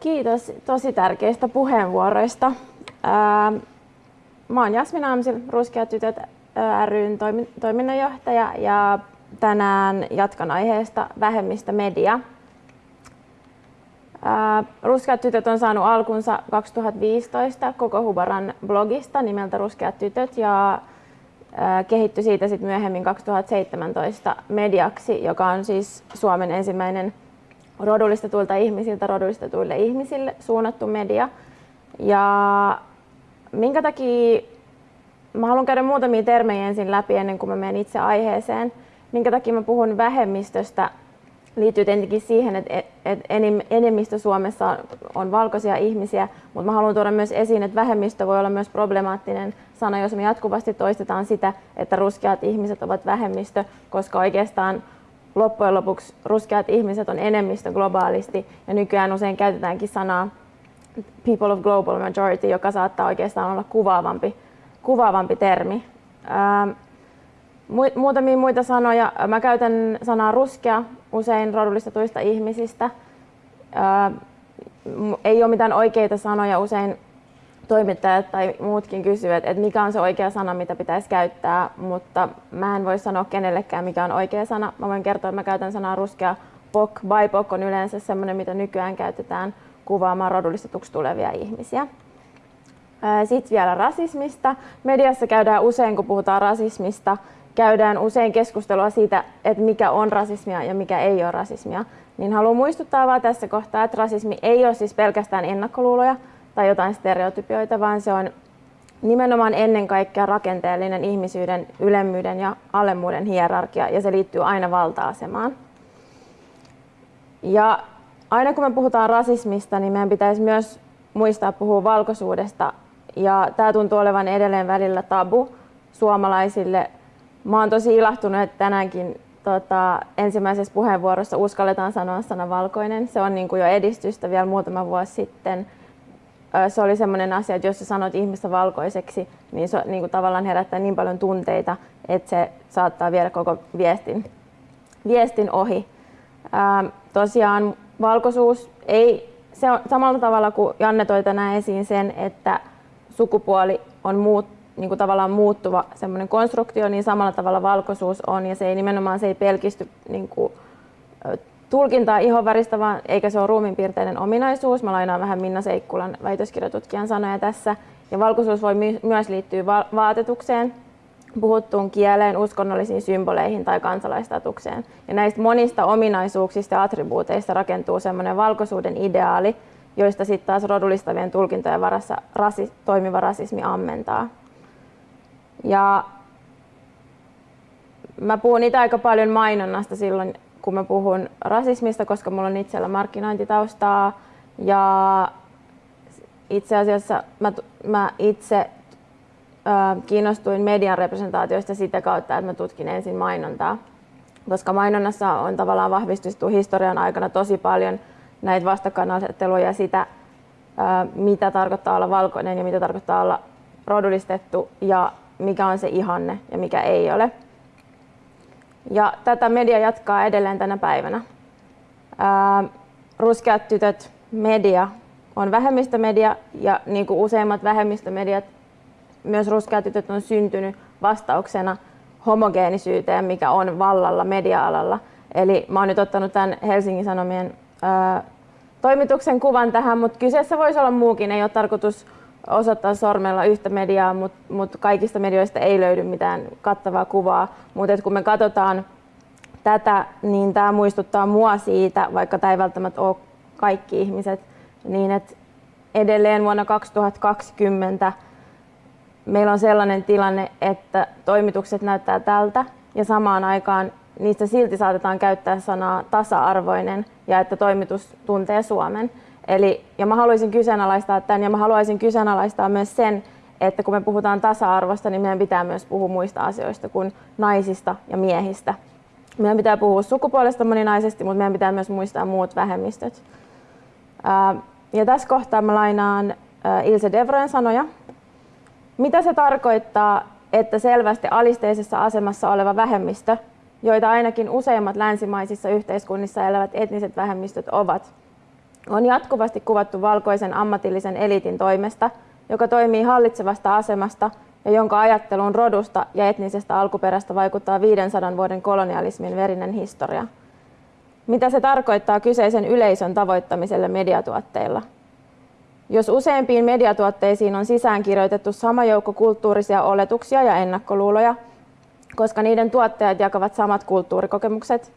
Kiitos tosi tärkeistä puheenvuoroista. Mä oon Jasmin Amsil, Ruskeat tytöt ryn toiminnanjohtaja ja tänään jatkan aiheesta vähemmistömedia. Ruskeat tytöt on saanut alkunsa 2015 koko Hubaran blogista nimeltä Ruskeat tytöt ja kehittyi siitä sitten myöhemmin 2017 mediaksi, joka on siis Suomen ensimmäinen rodullistetuilta ihmisiltä rodullistetuille ihmisille suunnattu media. Ja minkä takia mä haluan käydä muutamia termejä ensin läpi ennen kuin mä menen itse aiheeseen. Minkä takia mä puhun vähemmistöstä liittyy tietenkin siihen, että enemmistö Suomessa on valkoisia ihmisiä, mutta mä haluan tuoda myös esiin, että vähemmistö voi olla myös problemaattinen sana, jos me jatkuvasti toistetaan sitä, että ruskeat ihmiset ovat vähemmistö, koska oikeastaan loppujen lopuksi ruskeat ihmiset on enemmistö globaalisti ja nykyään usein käytetäänkin sanaa people of global majority, joka saattaa oikeastaan olla kuvaavampi, kuvaavampi termi. Ähm, muutamia muita sanoja. Mä käytän sanaa ruskea usein rodullistetuista ihmisistä. Ähm, ei ole mitään oikeita sanoja. Usein toimittajat tai muutkin kysyvät, että mikä on se oikea sana, mitä pitäisi käyttää, mutta mä en voi sanoa kenellekään, mikä on oikea sana. Mä voin kertoa, että mä käytän sanaa ruskea POC. BIPOC on yleensä sellainen, mitä nykyään käytetään kuvaamaan rodullistetuksi tulevia ihmisiä. Sitten vielä rasismista. Mediassa käydään usein, kun puhutaan rasismista, käydään usein keskustelua siitä, että mikä on rasismia ja mikä ei ole rasismia. Niin haluan muistuttaa vaan tässä kohtaa, että rasismi ei ole siis pelkästään ennakkoluuloja, tai jotain stereotypioita, vaan se on nimenomaan ennen kaikkea rakenteellinen ihmisyyden ylemmyyden ja alemmuuden hierarkia, ja se liittyy aina valta-asemaan. Ja aina kun me puhutaan rasismista, niin meidän pitäisi myös muistaa puhua valkoisuudesta, ja tämä tuntuu olevan edelleen välillä tabu suomalaisille. Mä oon tosi ilahtunut, että tänäänkin tota, ensimmäisessä puheenvuorossa uskalletaan sanoa sana valkoinen. Se on niin kuin jo edistystä vielä muutama vuosi sitten se oli sellainen asia, että jos sä sanot ihmistä valkoiseksi, niin se niin kuin tavallaan herättää niin paljon tunteita, että se saattaa viedä koko viestin, viestin ohi. Tosiaan valkoisuus ei, se on samalla tavalla kuin Janne toi tänään esiin sen, että sukupuoli on muut, niin kuin tavallaan muuttuva semmoinen konstruktio, niin samalla tavalla valkoisuus on ja se ei nimenomaan se ei pelkisty niin kuin, tulkintaa ihonväristä, vaan eikä se ole ruumiinpiirteinen ominaisuus. Mä lainaan vähän Minna Seikkulan väitöskirjatutkijan sanoja tässä. Ja valkoisuus voi my- myös liittyä va- vaatetukseen, puhuttuun kieleen, uskonnollisiin symboleihin tai kansalaistatukseen. Ja näistä monista ominaisuuksista ja attribuuteista rakentuu semmoinen valkoisuuden ideaali, joista sitten taas rodullistavien tulkintojen varassa rasi- toimiva rasismi ammentaa. Ja mä puhun itse aika paljon mainonnasta silloin kun mä puhun rasismista, koska mulla on itsellä markkinointitaustaa ja itse asiassa mä, mä itse ö, kiinnostuin median representaatioista sitä kautta, että mä tutkin ensin mainontaa, koska mainonnassa on tavallaan vahvistettu historian aikana tosi paljon näitä vastakkainasetteluja sitä, ö, mitä tarkoittaa olla valkoinen ja mitä tarkoittaa olla rodullistettu ja mikä on se ihanne ja mikä ei ole. Ja tätä media jatkaa edelleen tänä päivänä. Ää, ruskeat tytöt media on vähemmistömedia ja niin kuin useimmat vähemmistömediat, myös ruskeat tytöt on syntynyt vastauksena homogeenisyyteen, mikä on vallalla media-alalla. Eli mä oon nyt ottanut tämän Helsingin Sanomien ää, toimituksen kuvan tähän, mutta kyseessä voisi olla muukin. Ei ole tarkoitus osoittaa sormella yhtä mediaa, mutta mut kaikista medioista ei löydy mitään kattavaa kuvaa. Mutta kun me katsotaan tätä, niin tämä muistuttaa mua siitä, vaikka tämä ei välttämättä ole kaikki ihmiset, niin että edelleen vuonna 2020 meillä on sellainen tilanne, että toimitukset näyttää tältä ja samaan aikaan niistä silti saatetaan käyttää sanaa tasa-arvoinen ja että toimitus tuntee Suomen. Eli, ja mä haluaisin kyseenalaistaa tämän ja mä haluaisin kyseenalaistaa myös sen, että kun me puhutaan tasa-arvosta, niin meidän pitää myös puhua muista asioista kuin naisista ja miehistä. Meidän pitää puhua sukupuolesta moninaisesti, mutta meidän pitää myös muistaa muut vähemmistöt. Ja tässä kohtaa mä lainaan Ilse Devroen sanoja. Mitä se tarkoittaa, että selvästi alisteisessa asemassa oleva vähemmistö, joita ainakin useimmat länsimaisissa yhteiskunnissa elävät etniset vähemmistöt ovat, on jatkuvasti kuvattu valkoisen ammatillisen eliitin toimesta, joka toimii hallitsevasta asemasta ja jonka ajattelun rodusta ja etnisestä alkuperästä vaikuttaa 500 vuoden kolonialismin verinen historia. Mitä se tarkoittaa kyseisen yleisön tavoittamiselle mediatuotteilla? Jos useimpiin mediatuotteisiin on sisäänkirjoitettu sama joukko kulttuurisia oletuksia ja ennakkoluuloja, koska niiden tuottajat jakavat samat kulttuurikokemukset,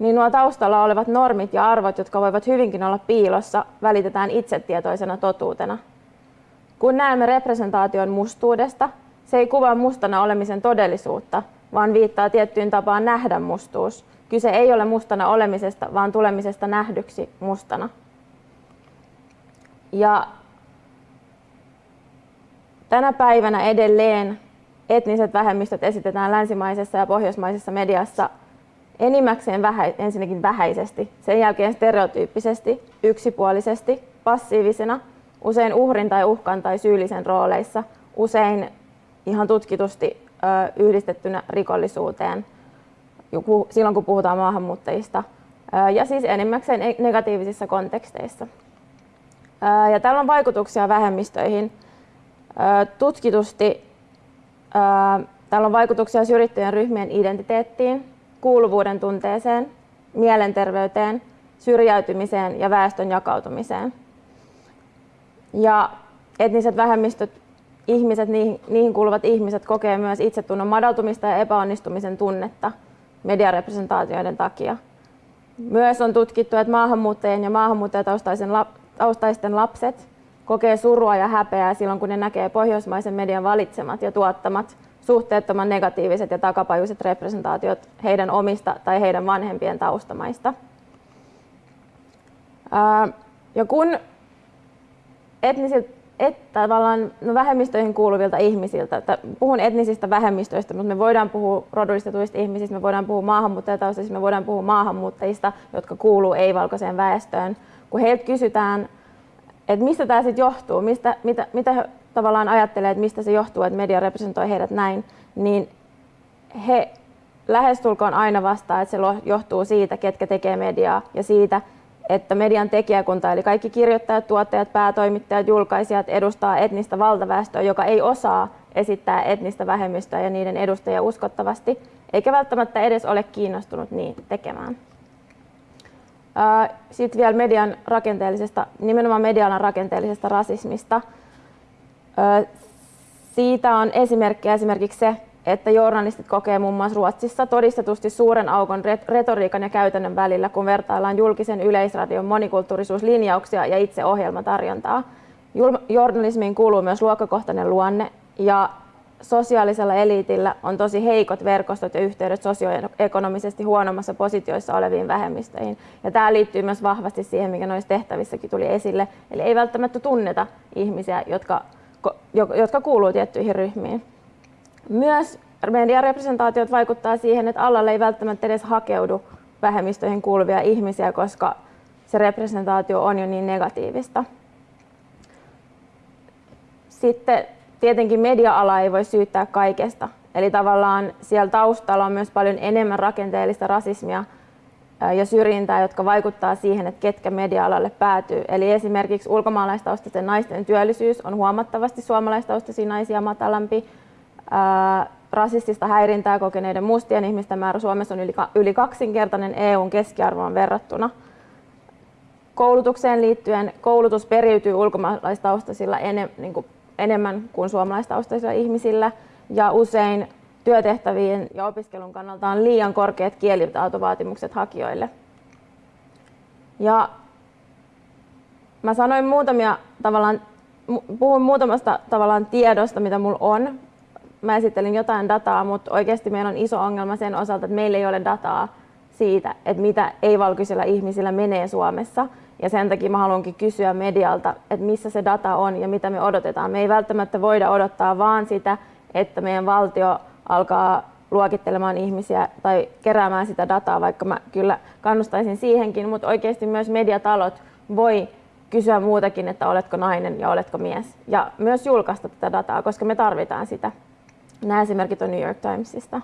niin nuo taustalla olevat normit ja arvot, jotka voivat hyvinkin olla piilossa, välitetään itsetietoisena totuutena. Kun näemme representaation mustuudesta, se ei kuvaa mustana olemisen todellisuutta, vaan viittaa tiettyyn tapaan nähdä mustuus. Kyse ei ole mustana olemisesta, vaan tulemisesta nähdyksi mustana. Ja tänä päivänä edelleen etniset vähemmistöt esitetään länsimaisessa ja pohjoismaisessa mediassa enimmäkseen vähä, ensinnäkin vähäisesti, sen jälkeen stereotyyppisesti, yksipuolisesti, passiivisena, usein uhrin tai uhkan tai syyllisen rooleissa, usein ihan tutkitusti ö, yhdistettynä rikollisuuteen silloin, kun puhutaan maahanmuuttajista, ö, ja siis enimmäkseen e-, negatiivisissa konteksteissa. Ö, ja tällä on vaikutuksia vähemmistöihin. Ö, tutkitusti ö, tällä on vaikutuksia syrjittyjen ryhmien identiteettiin, kuuluvuuden tunteeseen, mielenterveyteen, syrjäytymiseen ja väestön jakautumiseen. Ja etniset vähemmistöt, ihmiset, niihin, niihin kuuluvat ihmiset kokee myös itsetunnon madaltumista ja epäonnistumisen tunnetta mediarepresentaatioiden takia. Myös on tutkittu, että maahanmuuttajien ja maahanmuuttajataustaisten lapset kokee surua ja häpeää silloin, kun ne näkee pohjoismaisen median valitsemat ja tuottamat suhteettoman negatiiviset ja takapajuiset representaatiot heidän omista tai heidän vanhempien taustamaista. Ja kun etnisiltä, et, tavallaan, no vähemmistöihin kuuluvilta ihmisiltä, puhun etnisistä vähemmistöistä, mutta me voidaan puhua rodullistetuista ihmisistä, me voidaan puhua maahanmuuttajataustaisista, me voidaan puhua maahanmuuttajista, jotka kuuluu ei-valkoiseen väestöön. Kun heiltä kysytään, että mistä tämä sitten johtuu, mistä, mitä, mitä tavallaan ajattelee, että mistä se johtuu, että media representoi heidät näin, niin he lähestulkoon aina vastaa, että se johtuu siitä, ketkä tekee mediaa ja siitä, että median tekijäkunta, eli kaikki kirjoittajat, tuottajat, päätoimittajat, julkaisijat edustaa etnistä valtaväestöä, joka ei osaa esittää etnistä vähemmistöä ja niiden edustajia uskottavasti, eikä välttämättä edes ole kiinnostunut niin tekemään. Sitten vielä median rakenteellisesta, nimenomaan median rakenteellisesta rasismista. Siitä on esimerkkiä esimerkiksi se, että journalistit kokee muun muassa Ruotsissa todistetusti suuren aukon retoriikan ja käytännön välillä, kun vertaillaan julkisen yleisradion monikulttuurisuuslinjauksia ja itse ohjelmatarjontaa. Journalismiin kuuluu myös luokkakohtainen luonne ja sosiaalisella eliitillä on tosi heikot verkostot ja yhteydet sosioekonomisesti huonommassa positioissa oleviin vähemmistöihin. Ja tämä liittyy myös vahvasti siihen, mikä noissa tehtävissäkin tuli esille. Eli ei välttämättä tunneta ihmisiä, jotka jotka kuuluu tiettyihin ryhmiin. Myös mediarepresentaatiot vaikuttaa siihen, että alalle ei välttämättä edes hakeudu vähemmistöihin kuuluvia ihmisiä, koska se representaatio on jo niin negatiivista. Sitten tietenkin media-ala ei voi syyttää kaikesta. Eli tavallaan siellä taustalla on myös paljon enemmän rakenteellista rasismia ja syrjintää, jotka vaikuttaa siihen, että ketkä media-alalle päätyy. Eli esimerkiksi ulkomaalaistaustaisten naisten työllisyys on huomattavasti suomalaistaustaisia naisia matalampi. rasistista häirintää kokeneiden mustien ihmisten määrä Suomessa on yli kaksinkertainen EUn keskiarvoon verrattuna. Koulutukseen liittyen koulutus periytyy ulkomaalaistaustaisilla niin enemmän kuin suomalaistaustaisilla ihmisillä ja usein työtehtävien ja opiskelun kannalta on liian korkeat kielitautovaatimukset hakijoille. Ja mä sanoin muutamia tavallaan, puhun muutamasta tavallaan tiedosta, mitä mulla on. Mä esittelin jotain dataa, mutta oikeasti meillä on iso ongelma sen osalta, että meillä ei ole dataa siitä, että mitä ei-valkoisilla ihmisillä menee Suomessa. Ja sen takia mä haluankin kysyä medialta, että missä se data on ja mitä me odotetaan. Me ei välttämättä voida odottaa vaan sitä, että meidän valtio alkaa luokittelemaan ihmisiä tai keräämään sitä dataa, vaikka mä kyllä kannustaisin siihenkin, mutta oikeasti myös mediatalot voi kysyä muutakin, että oletko nainen ja oletko mies. Ja myös julkaista tätä dataa, koska me tarvitaan sitä. Nämä esimerkit on New York Timesista.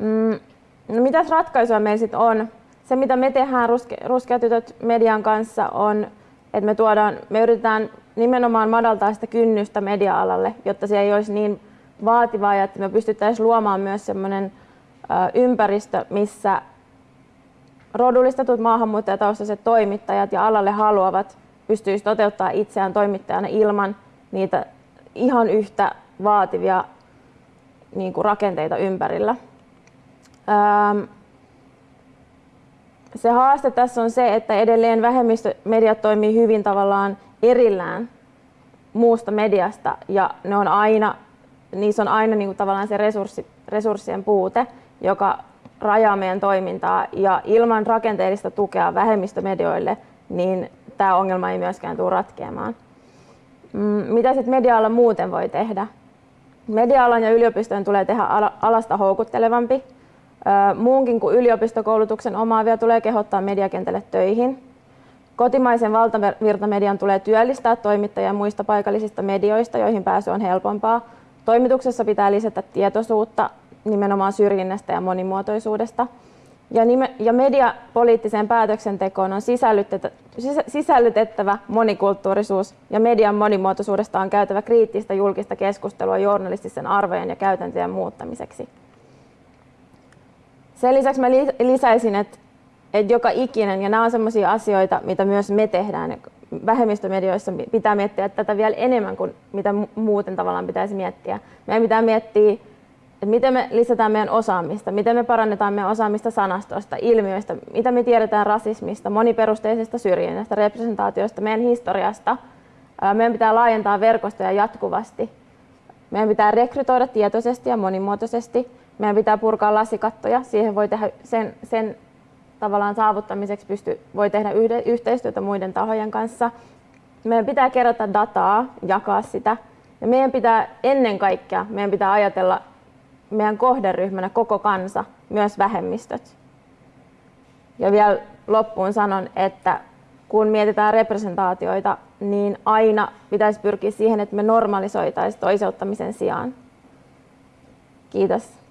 Mm, no mitäs ratkaisua meillä sitten on? se, mitä me tehdään ruske, Ruskeatytöt median kanssa, on, että me, tuodaan, me yritetään nimenomaan madaltaa sitä kynnystä media-alalle, jotta se ei olisi niin vaativaa ja että me pystyttäisiin luomaan myös sellainen ympäristö, missä rodullistetut maahanmuuttajataustaiset toimittajat ja alalle haluavat pystyisi toteuttaa itseään toimittajana ilman niitä ihan yhtä vaativia niin kuin rakenteita ympärillä. Se haaste tässä on se, että edelleen vähemmistömediat toimii hyvin tavallaan erillään muusta mediasta ja ne on aina, niissä on aina niin kuin tavallaan se resurssi, resurssien puute, joka rajaa meidän toimintaa ja ilman rakenteellista tukea vähemmistömedioille, niin tämä ongelma ei myöskään tule ratkeamaan. Mm, mitä sitten media muuten voi tehdä? Media-alan ja yliopistojen tulee tehdä alasta houkuttelevampi. Muunkin kuin yliopistokoulutuksen omaavia tulee kehottaa mediakentälle töihin. Kotimaisen valtavirtamedian tulee työllistää toimittajia muista paikallisista medioista, joihin pääsy on helpompaa. Toimituksessa pitää lisätä tietoisuutta nimenomaan syrjinnästä ja monimuotoisuudesta. Ja, nime- ja mediapoliittiseen päätöksentekoon on sisällytettävä monikulttuurisuus ja median monimuotoisuudesta on käytävä kriittistä julkista keskustelua journalistisen arvojen ja käytäntöjen muuttamiseksi. Sen lisäksi mä lisäisin, että, että joka ikinen, ja nämä on sellaisia asioita, mitä myös me tehdään vähemmistömedioissa, pitää miettiä tätä vielä enemmän kuin mitä muuten tavallaan pitäisi miettiä. Meidän pitää miettiä että miten me lisätään meidän osaamista, miten me parannetaan meidän osaamista sanastosta, ilmiöistä, mitä me tiedetään rasismista, moniperusteisesta syrjinnästä, representaatiosta, meidän historiasta. Meidän pitää laajentaa verkostoja jatkuvasti. Meidän pitää rekrytoida tietoisesti ja monimuotoisesti. Meidän pitää purkaa lasikattoja. Siihen voi tehdä sen, sen tavallaan saavuttamiseksi pysty, voi tehdä yhde, yhteistyötä muiden tahojen kanssa. Meidän pitää kerätä dataa, jakaa sitä. Ja meidän pitää ennen kaikkea meidän pitää ajatella meidän kohderyhmänä koko kansa, myös vähemmistöt. Ja vielä loppuun sanon, että kun mietitään representaatioita, niin aina pitäisi pyrkiä siihen, että me normalisoitaisiin toiseuttamisen sijaan. Kiitos.